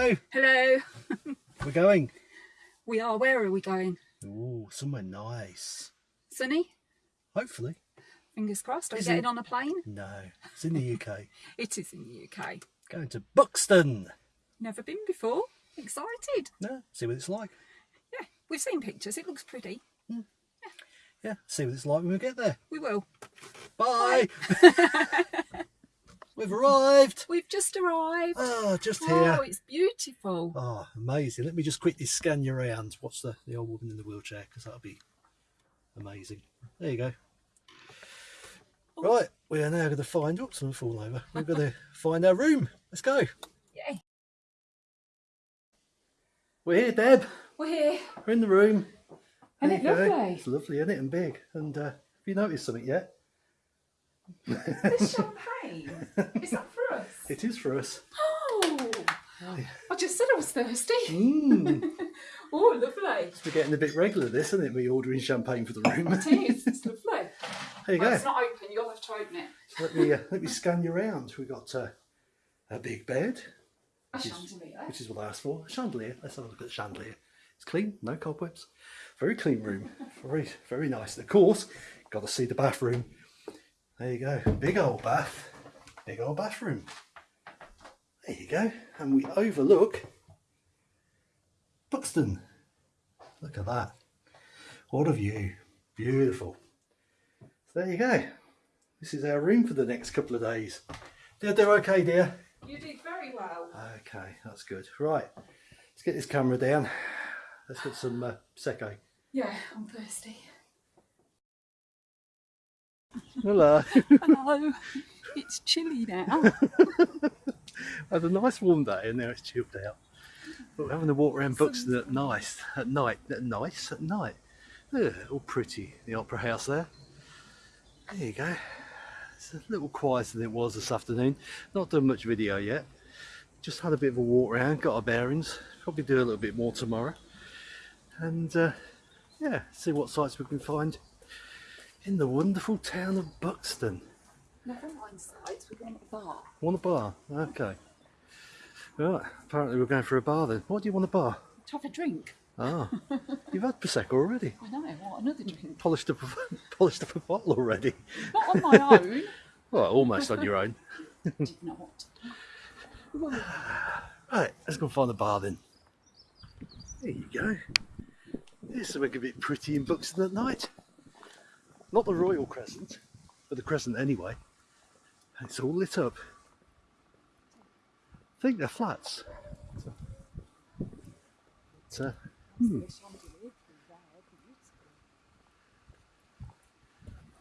Hello. Hello. We're going. We are. Where are we going? Oh, somewhere nice. Sunny? Hopefully. Fingers crossed. Are we Is getting it? on a plane? No, it's in the UK. It is in the UK. going to Buxton. Never been before. Excited. No, see what it's like. Yeah, we've seen pictures. It looks pretty. Hmm. Yeah, see what it's like when we get there. We will. Bye. We've arrived. We've just arrived. Oh, just Oh, here. it's beautiful. Oh, amazing. Let me just quickly scan you around. Watch the, the old woman in the wheelchair because that'll be amazing. There you go. Right, we are now going to find, oops, I'm fall over. We're going to find our room. Let's go. Yay. We're here, Deb. We're here. We're in the room. Isn't There it go. lovely? It's lovely, isn't it? And big. And uh, have you noticed something yet? There's champagne. Is that for us? It is for us. Oh, I just said I was thirsty. Mmm. Oh, lovely. We're getting a bit regular, this, isn't it? Me ordering champagne for the room. It is. It's lovely. There you Well, go. it's not open. You'll have to open it. Let me uh, let me scan you around. We've got uh, a big bed, A chandelier. which is what I asked for. A chandelier. Let's have a look at the chandelier. It's clean, no cobwebs. Very clean room. Very very nice. Of course, got to see the bathroom. There you go. Big old bath. Big old bathroom. There you go. And we overlook Buxton. Look at that. What a view. Beautiful. So there you go. This is our room for the next couple of days. Did I do okay, dear? You did very well. Okay, that's good. Right, let's get this camera down. Let's get some uh, Prosecco. Yeah, I'm thirsty. Hello. Hello. It's chilly now. had a nice warm day and now it's chilled out. But we're having a walk around Buxton at night. At night. At nice. At night. Ugh, all pretty. The Opera House there. There you go. It's a little quieter than it was this afternoon. Not done much video yet. Just had a bit of a walk around, got our bearings. Probably do a little bit more tomorrow. And uh, yeah, see what sights we can find in the wonderful town of Buxton. Never mind sides, we want a bar. Want a bar? Okay. Right, apparently we're going for a bar then. What do you want a bar? To have a drink. Ah, you've had Prosecco already. I know, what another drink? Polished up, a, polished up a bottle already. Not on my own. Well, almost on your own. Did not. Right, let's go find a bar then. There you go. Here's something a bit pretty in Buxton at night. Not the Royal Crescent, but the Crescent anyway. It's all lit up. I think they're flats. It's, uh, hmm.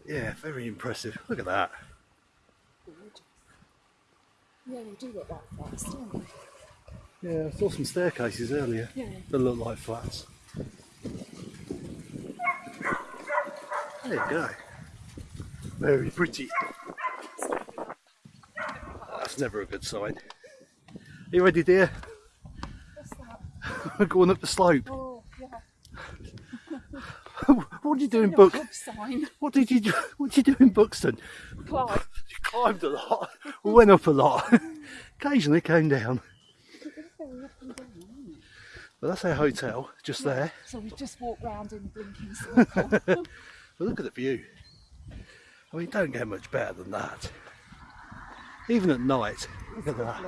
Yeah, very impressive. Look at that. Yeah, they do look like flats, don't they? Yeah, I saw some staircases earlier Yeah. that look like flats. There you go. Very pretty. That's never a good sign. Are you ready, dear? What's that? We're going up the slope. Oh, yeah. what did you do in sign. What did you do? What did you do in Buxton? Clive. You climbed a lot. We Went up a lot. Occasionally came down. But that's our hotel, just there. So we just walked round in blinking circle. But look at the view. I mean, don't get much better than that. Even at night, look at that.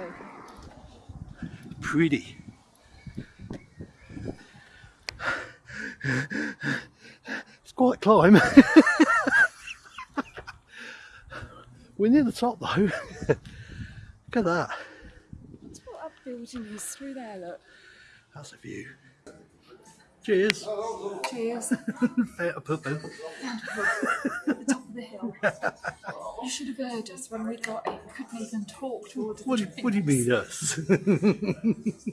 Pretty. It's quite a climb. We're near the top though. look at that. That's what that building is through there, look. That's a view. Cheers. Cheers. Fair to put them. Eh? the top of the hill. You should have heard us when we got in. We couldn't even talk to order What do, what do you mean us? drinks.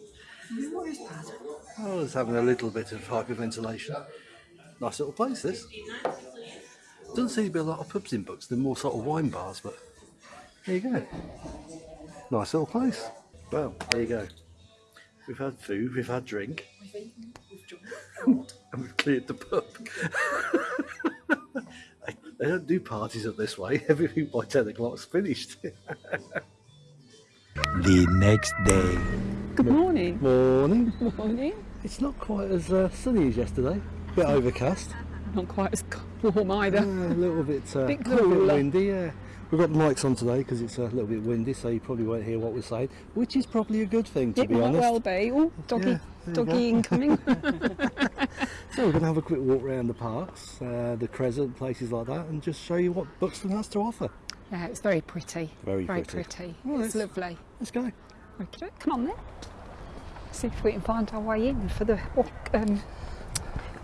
What is that? I was having a little bit of hyperventilation. Nice little place, this. Doesn't seem to be a lot of pubs in Buxton, more sort of wine bars, but there you go. Nice little place. Well, there you go. We've had food, we've had drink, We've eaten, we've drunk. and we've cleared the pub. they, they don't do parties up this way. Everything by 10 o'clock's finished. the next day. Good morning. Morning. Morning. It's not quite as uh, sunny as yesterday. A Bit overcast. Not quite as warm either. Yeah, a little bit, uh, Bit little bit windy. Yeah, we've got the mics on today because it's a little bit windy, so you probably won't hear what we're saying, which is probably a good thing to it be might honest. well be. Oh, doggy, Yeah, doggy incoming. So we're going to have a quick walk around the parks, uh, the Crescent, places like that, and just show you what Buxton has to offer. yeah, it's very pretty. Very very pretty. pretty. Well, it's let's- lovely. Let's go. Okay, come on then. See if we can find our way in for the walk- um,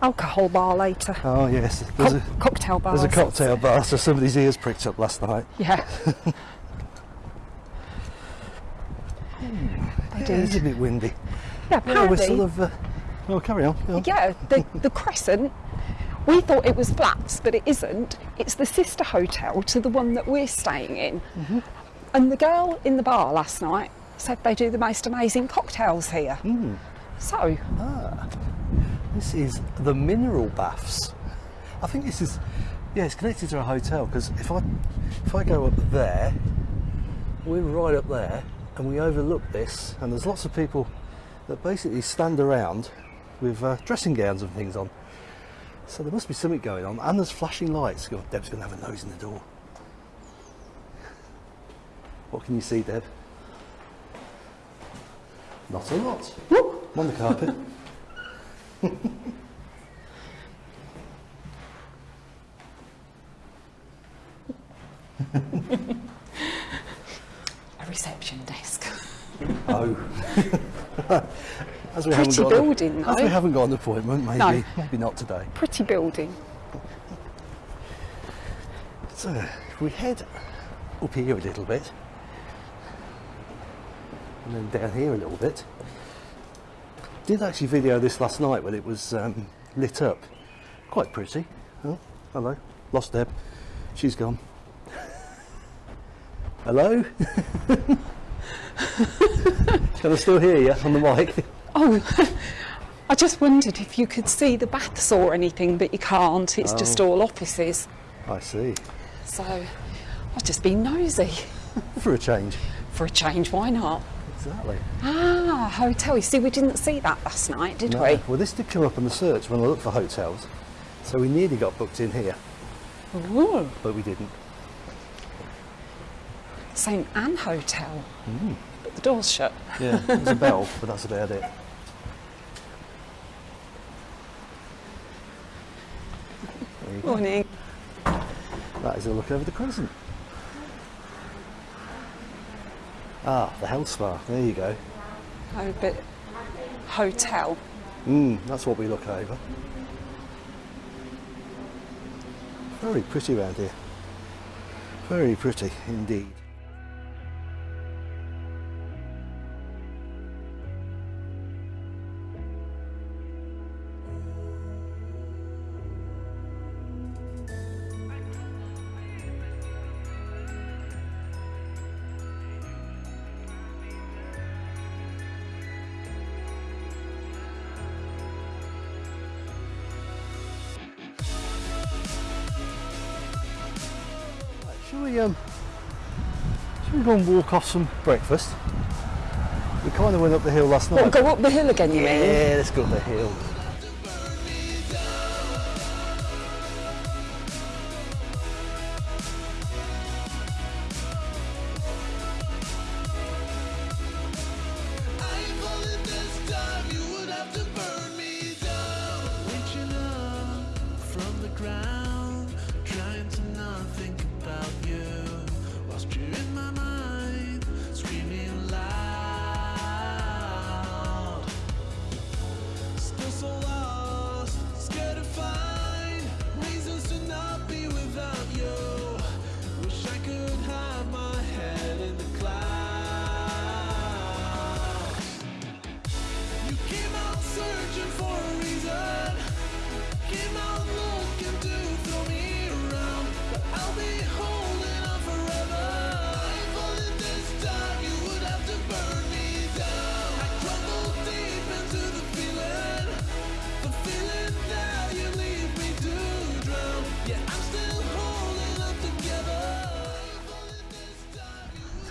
alcohol bar later. Oh yes, there's Co- a cocktail bar. there's a cocktail bar, so somebody's ears pricked up last night. Yeah. I Yeah, it's a bit windy. Yeah, apparently. sort of. Uh, oh, carry on. go on. Yeah, the, the Crescent, we thought it was flats, but it isn't. It's the sister hotel to the one that we're staying in. Mm-hmm. And the girl in the bar last night said they do the most amazing cocktails here. Mm. So, This is the mineral baths. I think this is, yeah, it's connected to a hotel because if I if I go up there, we're right up there, and we overlook this, and there's lots of people that basically stand around with uh, dressing gowns and things on. So there must be something going on, and there's flashing lights. God, Deb's going to have a nose in the door. What can you see, Deb? Not a lot. I'm on the carpet. A reception desk. Oh. as we Pretty haven't got building, as we haven't got an appointment, maybe No. maybe not today. Pretty building. So if we head up here a little bit, and then down here a little bit. Did actually video this last night when it was um, lit up. Quite pretty. Oh, hello. Lost Deb. She's gone. Hello. Can I still hear you on the mic? Oh, I just wondered if you could see the baths or anything, but you can't. It's just Oh. all offices. I see. So, I've just been nosy. For a change. For a change, why not? Exactly. Ah, hotel. You see, we didn't see that last night, did No. we? Well, this did come up on the search when I looked for hotels, so we nearly got booked in here, Ooh, but we didn't. St Anne Hotel. Mm. But the door's shut. Yeah, there's a bell, but that's about it. There you go. Morning. That is a look over the crescent. Ah, the health spa. There you go. Oh, but hotel. Mm, that's what we look over. Very pretty around here. Very pretty indeed. And walk off some breakfast? We kind of went up the hill last night. go up the hill again, you mean? yeah, let's go up the hill.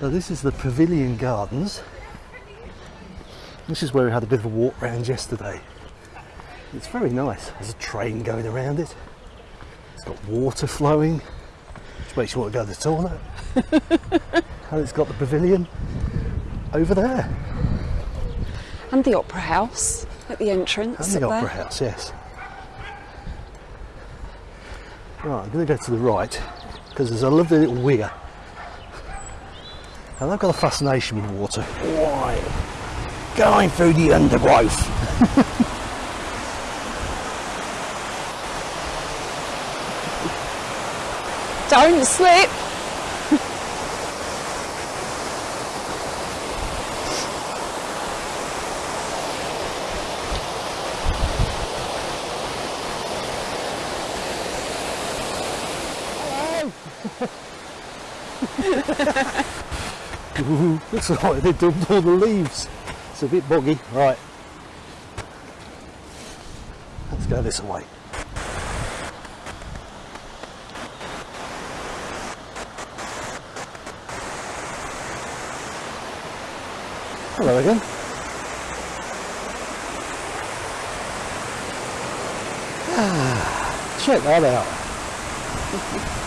So this is the Pavilion Gardens. This is where we had a bit of a walk round yesterday. It's very nice. There's a train going around it. It's got water flowing, which makes you want to go to the toilet. and it's got the pavilion over there. And the Opera House at the entrance. And the Opera there. House, yes. Right, I'm going to go to the right because there's a lovely little weir. And I've got a fascination with water. Why? Going through the undergrowth. Don't slip. Ooh, looks like they dumped all the leaves. It's a bit boggy. Right. Let's go this way. Hello again. Ah, check that out.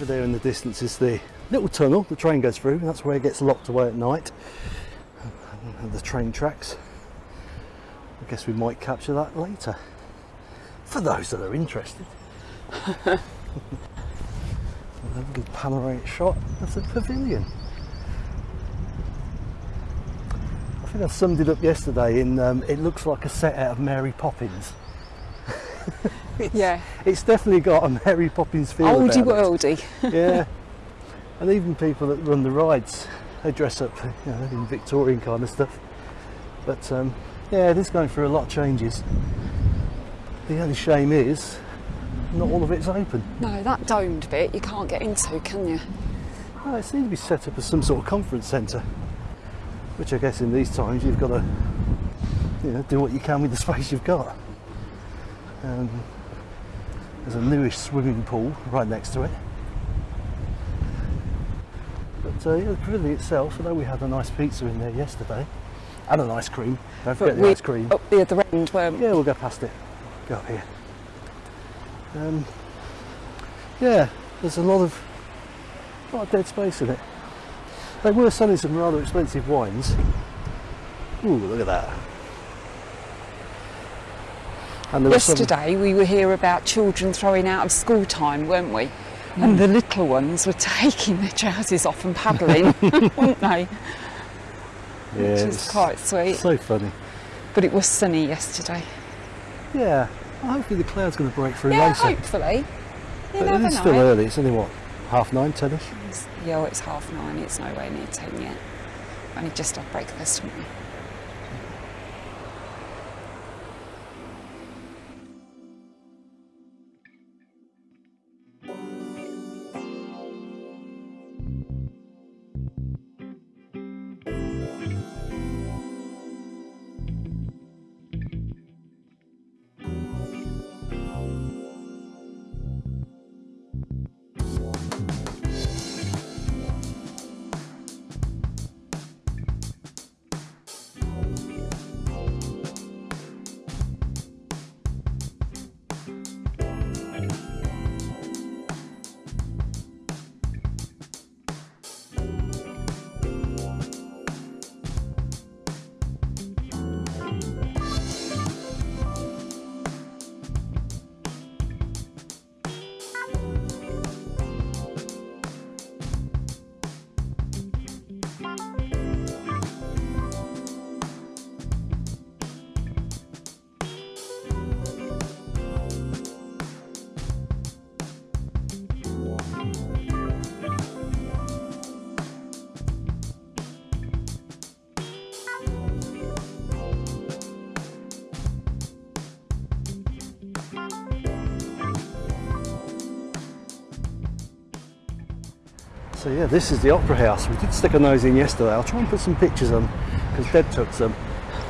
Over there in the distance is the little tunnel the train goes through. That's where it gets locked away at night. And the train tracks. I guess we might capture that later. For those that are interested. a little panoramic shot of the pavilion. I think I summed it up yesterday in um, it looks like a set out of Mary Poppins. Yeah. It's definitely got a Mary Poppins feel Oldie about it worldy. yeah. And even people that run the rides, they dress up you know, in Victorian kind of stuff. But um, yeah, it is going through a lot of changes. The only shame is, not all of it's open. No, that domed bit you can't get into, can you? Oh, it seems to be set up as some sort of conference centre, which I guess in these times you've got to, you know, do what you can with the space you've got. Um, there's a newish swimming pool right next to it. But uh, yeah, the pavilion itself, although we had a nice pizza in there yesterday, and an ice cream. Don't forget the ice cream. up the other end weren't? Yeah, we'll go past it. Go up here. Um, yeah, there's a lot of, lot of dead space in it. They were selling some rather expensive wines. Ooh, look at that. Was some- Yesterday we were here about children throwing out of school time, weren't we? And the little ones were taking their trousers off and paddling, weren't they? yeah, Which it's is quite sweet. So funny. But it was sunny yesterday. Yeah. Well, hopefully the cloud's going to break through Yeah, later. hopefully. You But it is still early. It's only what half nine, ten-ish. It's- Yeah, well, it's half nine. It's nowhere near ten yet. Only just had breakfast, haven't we? So yeah, this is the Opera House. We did stick a nose in yesterday. I'll try and put some pictures on because Deb took some.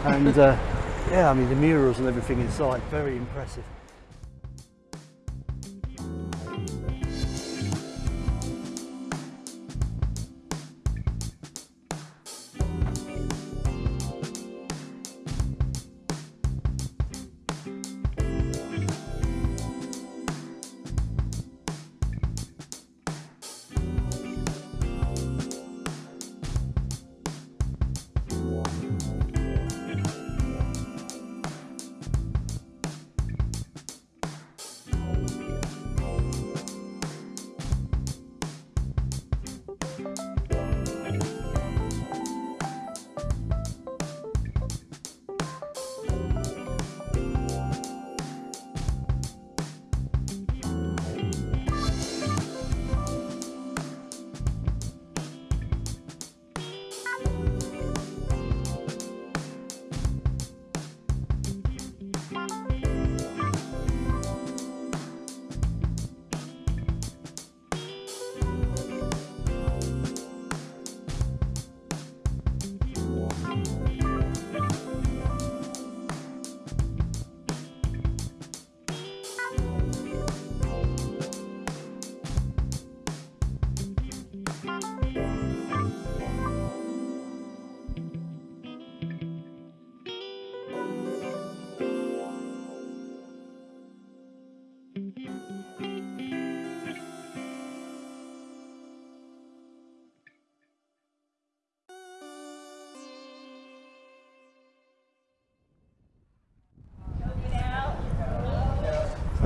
And uh, yeah, I mean the murals and everything inside, very impressive.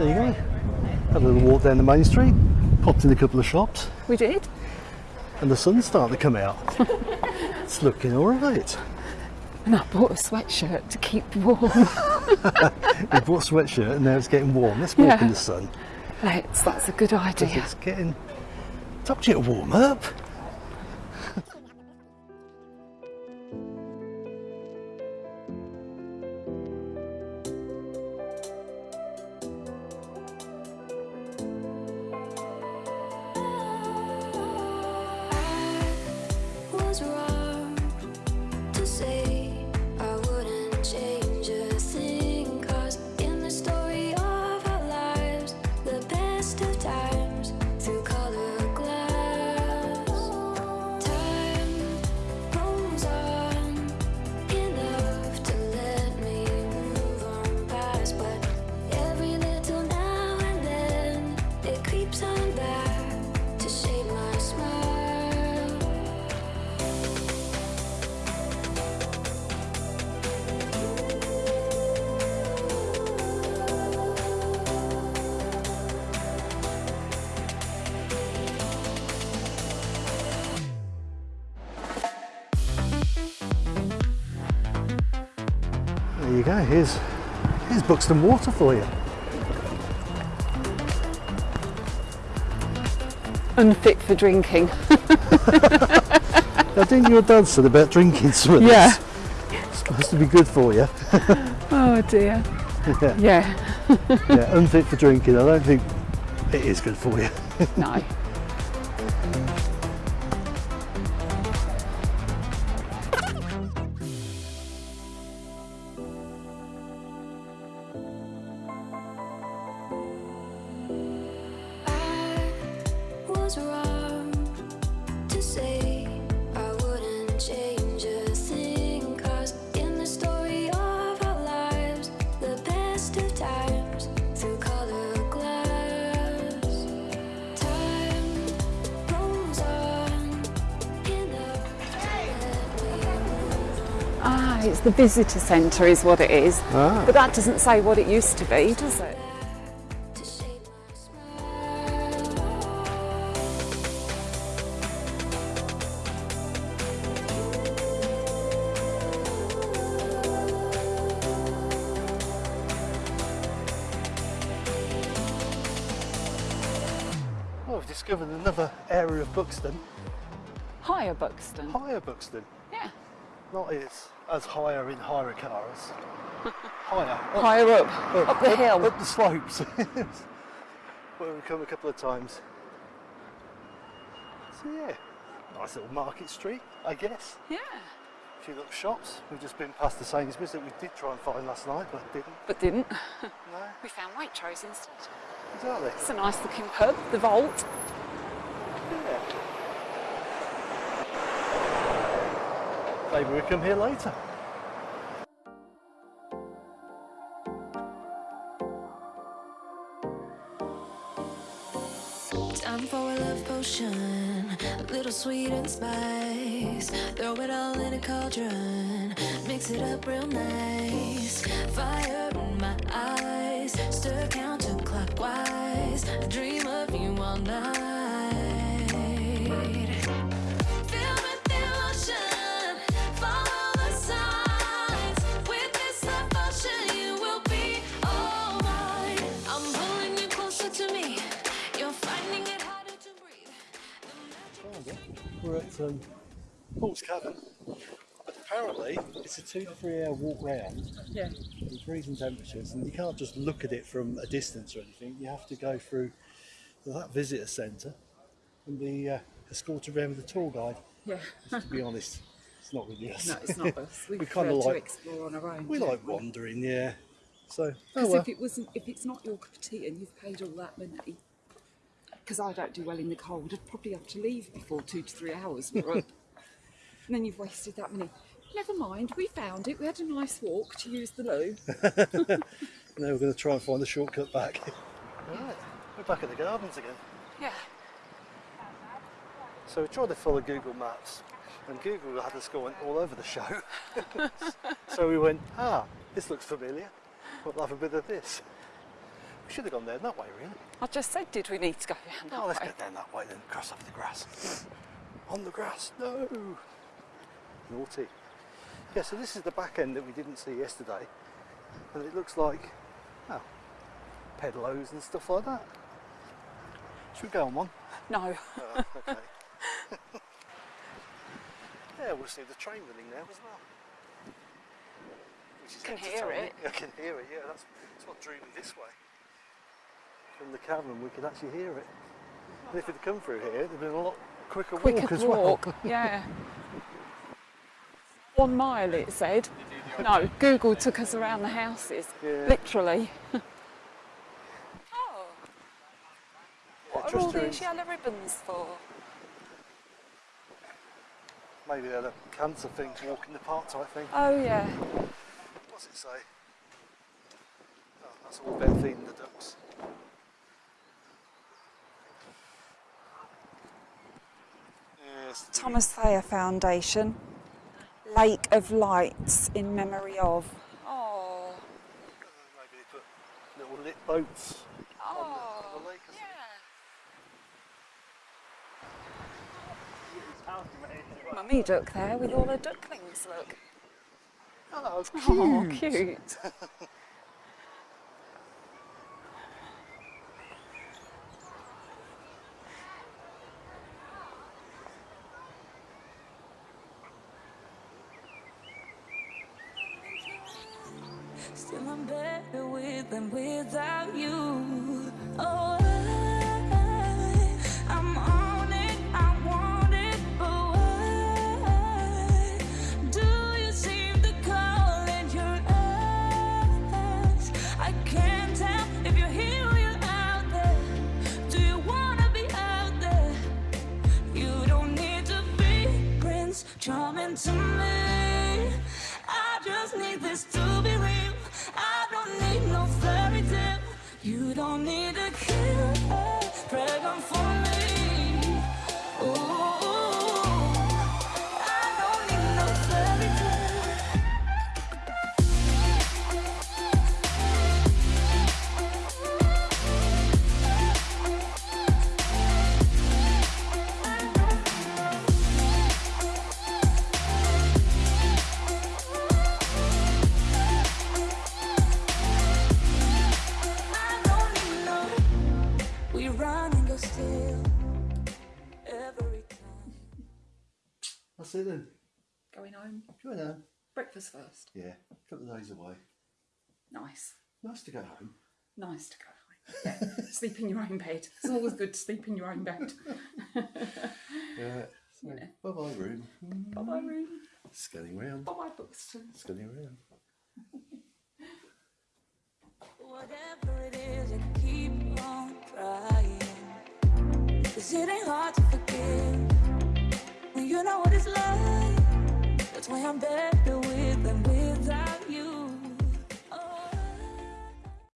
There you go. Had a little walk down the main street, popped in a couple of shops, We did. and the sun's starting to come out. it's looking all right. And I bought a sweatshirt to keep warm. We bought a sweatshirt and now it's getting warm. Let's walk Yeah. in the sun. Let's, that's a good idea. It's getting. It's up to you to warm up. Here's here's Buxton Water for you. Unfit for drinking. Now, didn't your dad said about drinking some of this? Yeah. It's supposed to be good for you. Oh dear. yeah. Yeah. yeah, unfit for drinking. I don't think it is good for you. No. It's the visitor centre, is what it is. Ah. But that doesn't say what it used to be, does it? We've discovered another area of Buxton. Higher Buxton. Higher Buxton. Yeah. Not as, as higher in higher cars. higher. Up, Higher up, up the hill. Up the slopes. Where we've come a couple of times. So yeah, nice little market street, I guess. Yeah. A few little shops. We've just been past the Sainsbury's that we did try and find last night, but didn't. But didn't. No, We found Waitrose instead. Exactly. It's a nice looking pub, the Vault. Yeah. Maybe we come here later. Time for a love potion, a little sweet and spice. Throw it all in a cauldron, mix it up real nice. Fire in my eyes, stir counterclockwise. I dream of you all night. We're at um, Poole's Cavern. But apparently, it's a two to three hour walk round Yeah. in freezing temperatures, and you can't just look at it from a distance or anything. You have to go through that visitor centre and be uh, escorted around with a tour guide. Yeah. To be honest, it's not really us. No, it's not us. We, We prefer kinda to like- explore on our own. we like wandering, yeah. So, oh Because well. if it wasn't, if it's not your cup of tea and you've paid all that money, because I don't do well in the cold, I'd probably have to leave before two to three hours were up. and then you've wasted that money. Never mind, we found it. We had a nice walk to use the loo. Now we're going to try and find the shortcut back. Right, we're back at the gardens again. Yeah. So we tried to follow Google Maps, and Google had us going all over the show. so we went, ah, this looks familiar. We'll have a bit of this. We should have gone there that way, really. I just said, did we need to go down that Oh, let's way? go down that way then, cross off the grass. On the grass, no! Naughty. Yeah, so this is the back end that we didn't see yesterday. And it looks like, oh, and stuff like that. Should we go on one? No. Oh, okay. yeah, we'll see the train running there as well. Which is Can hear it. I can hear it, yeah, that's, that's what drew me this way. From the cavern we could actually hear it. And if it had come through here, it'd have been a lot quicker, Quicker walk as walk. well. yeah. One mile, it said. No, Google took us around the houses, Yeah. literally. oh, Yeah, what are all these yellow ribbons for? Maybe they're the cancer thing, walk in the park type thing. Oh yeah. What's it say? Oh, that's all about feeding the ducks. Thomas Thayer Foundation, Lake of Lights in memory of. Oh, Maybe they put little lit boats on, the, on the lake yeah. Mummy duck there with all her ducklings. Look. Oh, Oh, cute. That's it then. Going home. Go on. Breakfast first. Yeah, a couple of days away. Nice. Nice to go home. Nice to go home. Yeah. sleep in your own bed. It's always good to sleep in your own bed. Yeah, Yeah. So, Yeah. Bye bye room. Bye bye room. Scanning round. Bye bye Buxton. Scanning round. Whatever it is, I keep on trying. Cause it ain't hard to forgive when you know what it's like. That's why I'm better